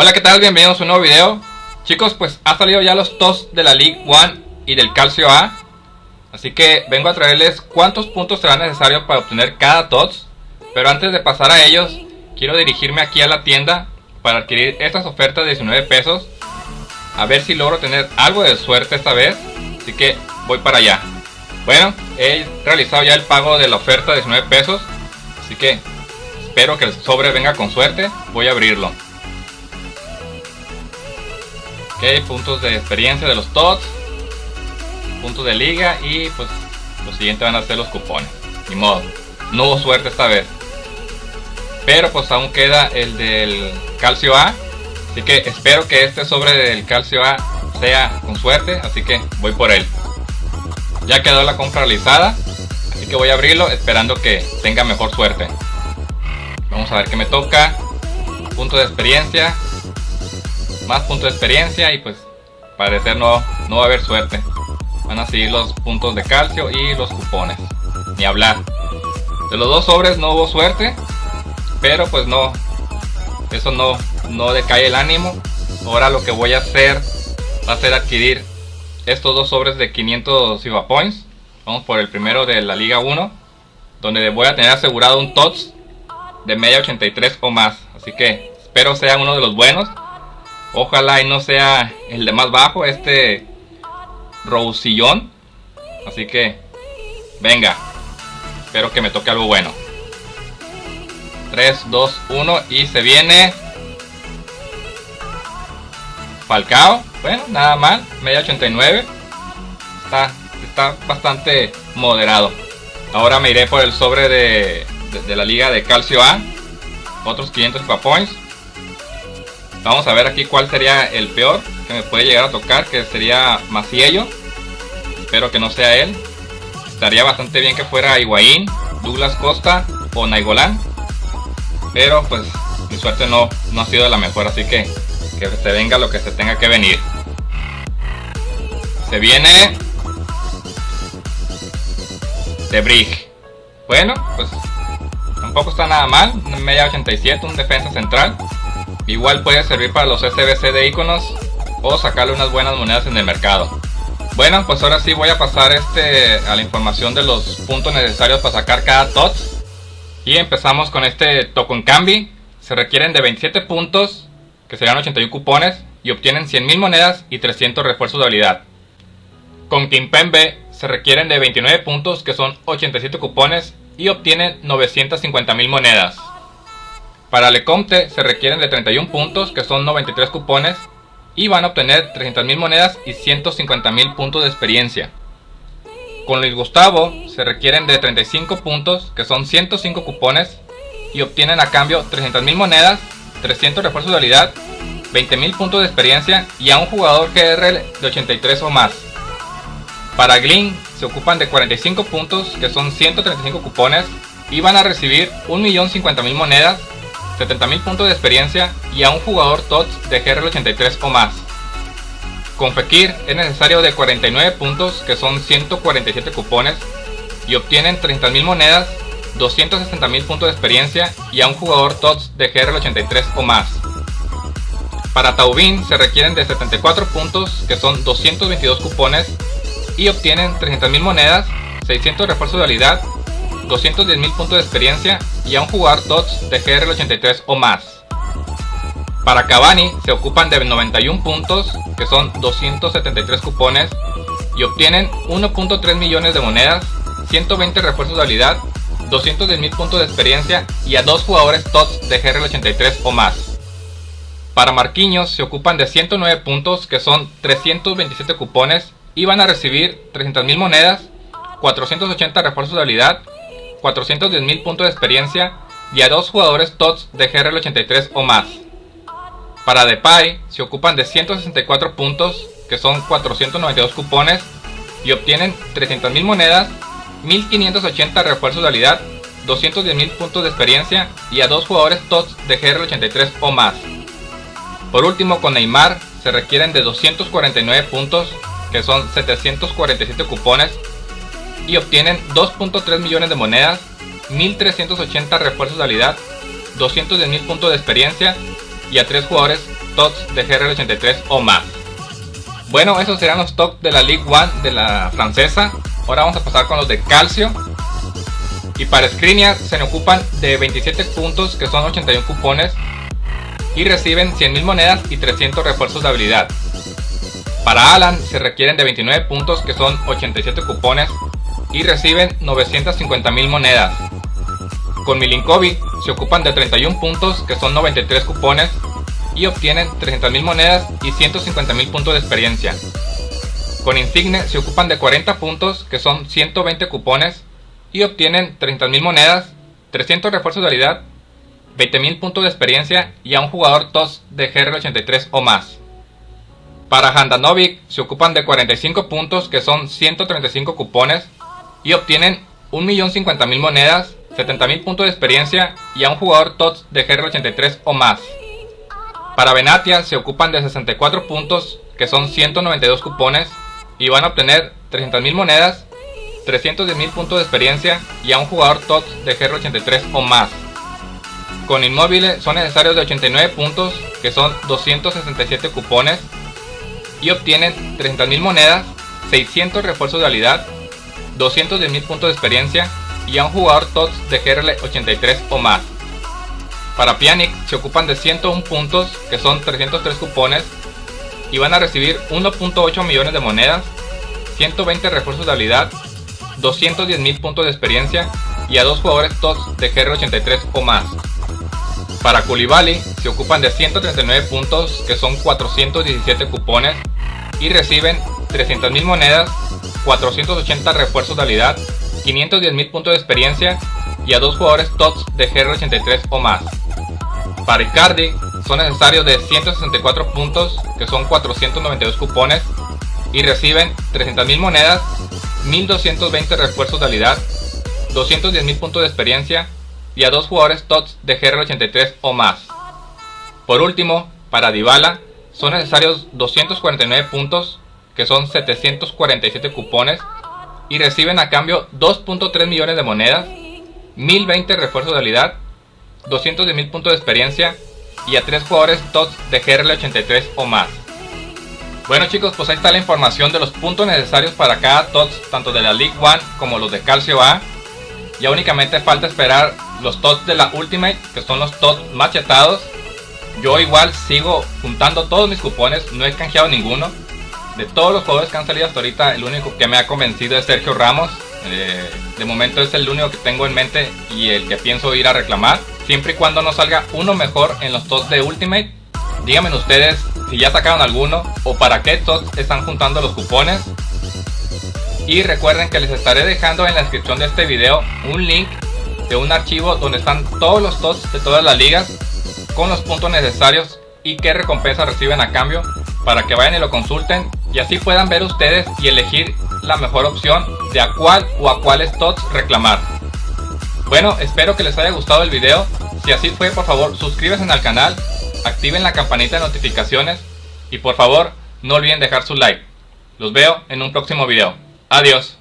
Hola, ¿qué tal? Bienvenidos a un nuevo video. Chicos, pues ha salido ya los TOS de la League One y del Calcio A. Así que vengo a traerles cuántos puntos serán necesarios para obtener cada TOTS. Pero antes de pasar a ellos, quiero dirigirme aquí a la tienda para adquirir estas ofertas de 19 pesos. A ver si logro tener algo de suerte esta vez. Así que voy para allá. Bueno, he realizado ya el pago de la oferta de 19 pesos. Así que espero que el sobre venga con suerte. Voy a abrirlo. Ok, puntos de experiencia de los TOTS. Puntos de liga y pues lo siguiente van a ser los cupones. Ni modo. No hubo suerte esta vez. Pero pues aún queda el del calcio A. Así que espero que este sobre del calcio A sea con suerte. Así que voy por él. Ya quedó la compra realizada. Así que voy a abrirlo esperando que tenga mejor suerte. Vamos a ver qué me toca. Punto de experiencia más puntos de experiencia y pues parecer no, no va a haber suerte. Van a seguir los puntos de calcio y los cupones. Ni hablar. De los dos sobres no hubo suerte. Pero pues no. Eso no, no decae el ánimo. Ahora lo que voy a hacer va a ser adquirir estos dos sobres de 500 Siva Points. Vamos por el primero de la Liga 1. Donde voy a tener asegurado un TOTS de media 83 o más. Así que espero sea uno de los buenos. Ojalá y no sea el de más bajo, este Rousillón. Así que, venga. Espero que me toque algo bueno. 3, 2, 1 y se viene Falcao. Bueno, nada mal. Media 89. Está, está bastante moderado. Ahora me iré por el sobre de, de, la liga de Calcio A. Otros 500 points. Vamos a ver aquí cuál sería el peor que me puede llegar a tocar, que sería Maciello. Espero que no sea él. Estaría bastante bien que fuera Higuaín, Douglas Costa o Naigolán. Pero pues mi suerte no, no ha sido la mejor, así que que se venga lo que se tenga que venir. Se viene de Brig. Bueno, pues tampoco está nada mal. Media 87, un defensa central. Igual puede servir para los SBC de iconos o sacarle unas buenas monedas en el mercado. Bueno, pues ahora sí voy a pasar este a la información de los puntos necesarios para sacar cada TOTS. Y empezamos con este Token Cambi. Se requieren de 27 puntos, que serían 81 cupones, y obtienen 100.000 monedas y 300 refuerzos de habilidad. Con Kimpembe se requieren de 29 puntos, que son 87 cupones, y obtienen 950.000 monedas. Para Lecomte se requieren de 31 puntos, que son 93 cupones, y van a obtener 300.000 monedas y 150.000 puntos de experiencia. Con Luis Gustavo se requieren de 35 puntos, que son 105 cupones, y obtienen a cambio 300.000 monedas, 300 refuerzos de habilidad, 20.000 puntos de experiencia y a un jugador GR de 83 o más. Para Glyn se ocupan de 45 puntos, que son 135 cupones, y van a recibir 1.050.000 monedas, 70.000 puntos de experiencia y a un jugador TOTS de GR83 o más. Con Fekir es necesario de 49 puntos que son 147 cupones y obtienen 30.000 monedas, 260.000 puntos de experiencia y a un jugador TOTS de GR83 o más. Para Taubin se requieren de 74 puntos que son 222 cupones y obtienen 300.000 monedas, 600 refuerzos de habilidad 210.000 puntos de experiencia y a un jugador TOTS de GR83 o más. Para Cavani se ocupan de 91 puntos, que son 273 cupones, y obtienen 1.3 millones de monedas, 120 refuerzos de habilidad, 210.000 puntos de experiencia y a dos jugadores TOTS de GR83 o más. Para Marquinhos se ocupan de 109 puntos, que son 327 cupones, y van a recibir 300.000 monedas, 480 refuerzos de habilidad, 410.000 puntos de experiencia y a dos jugadores TOTS de GR83 o más. Para Depay se ocupan de 164 puntos, que son 492 cupones, y obtienen 300.000 monedas, 1.580 refuerzos de habilidad, 210.000 puntos de experiencia y a dos jugadores TOTS de GR83 o más. Por último, con Neymar se requieren de 249 puntos, que son 747 cupones, y obtienen 2.3 millones de monedas, 1380 refuerzos de habilidad, 210.000 puntos de experiencia y a 3 jugadores TOTS de GRL83 o más. Bueno, esos serán los TOTS de la League One de la francesa. Ahora vamos a pasar con los de calcio. Y para Skriniar se le ocupan de 27 puntos que son 81 cupones y reciben 100.000 monedas y 300 refuerzos de habilidad. Para Alan se requieren de 29 puntos que son 87 cupones y reciben 950.000 monedas. Con Milinkovic se ocupan de 31 puntos que son 93 cupones y obtienen 300.000 monedas y 150.000 puntos de experiencia. Con Insigne se ocupan de 40 puntos que son 120 cupones y obtienen 30.000 monedas, 300 refuerzos de habilidad 20.000 puntos de experiencia y a un jugador TOS de GR83 o más. Para Handanovic se ocupan de 45 puntos que son 135 cupones y obtienen 1.050.000 monedas, 70.000 puntos de experiencia y a un jugador TOTS de GR83 o más. Para Benatia se ocupan de 64 puntos que son 192 cupones y van a obtener 300.000 monedas, 310.000 puntos de experiencia y a un jugador TOTS de GR83 o más. Con inmóviles son necesarios de 89 puntos, que son 267 cupones, y obtienen 30.000 monedas, 600 refuerzos de habilidad, 210.000 puntos de experiencia y a un jugador TOTS de GRL 83 o más. Para Pianic se ocupan de 101 puntos, que son 303 cupones, y van a recibir 1.8 millones de monedas, 120 refuerzos de habilidad, 210.000 puntos de experiencia y a dos jugadores TOTS de GR 83 o más. Para Koulibaly se ocupan de 139 puntos que son 417 cupones y reciben 300.000 monedas, 480 refuerzos de habilidad, 510.000 puntos de experiencia y a dos jugadores TOTS de GR83 o más. Para Icardi son necesarios de 164 puntos que son 492 cupones y reciben 300.000 monedas, 1220 refuerzos de habilidad, 210.000 puntos de experiencia y a dos jugadores TOTS de GR83 o más. Por último, para Dybala son necesarios 249 puntos, que son 747 cupones, y reciben a cambio 2.3 millones de monedas, 1020 refuerzos de habilidad, 210.000 puntos de experiencia y a tres jugadores TOTS de GRL83 o más. Bueno chicos, pues ahí está la información de los puntos necesarios para cada TOTS, tanto de la League One como los de Calcio A. Ya únicamente falta esperar los TOTS de la Ultimate, que son los TOTS machetados. Yo igual sigo juntando todos mis cupones, no he canjeado ninguno. De todos los jugadores que han salido hasta ahorita, el único que me ha convencido es Sergio Ramos. Eh, de momento es el único que tengo en mente y el que pienso ir a reclamar. Siempre y cuando no salga uno mejor en los TOTS de Ultimate. Díganme ustedes si ya sacaron alguno o para qué TOTS están juntando los cupones. Y recuerden que les estaré dejando en la descripción de este video un link de un archivo donde están todos los TOTS de todas las ligas con los puntos necesarios y qué recompensa reciben a cambio para que vayan y lo consulten y así puedan ver ustedes y elegir la mejor opción de a cuál o a cuáles TOTS reclamar. Bueno, espero que les haya gustado el video. Si así fue, por favor, suscríbanse al canal, activen la campanita de notificaciones y por favor, no olviden dejar su like. Los veo en un próximo video. Adiós.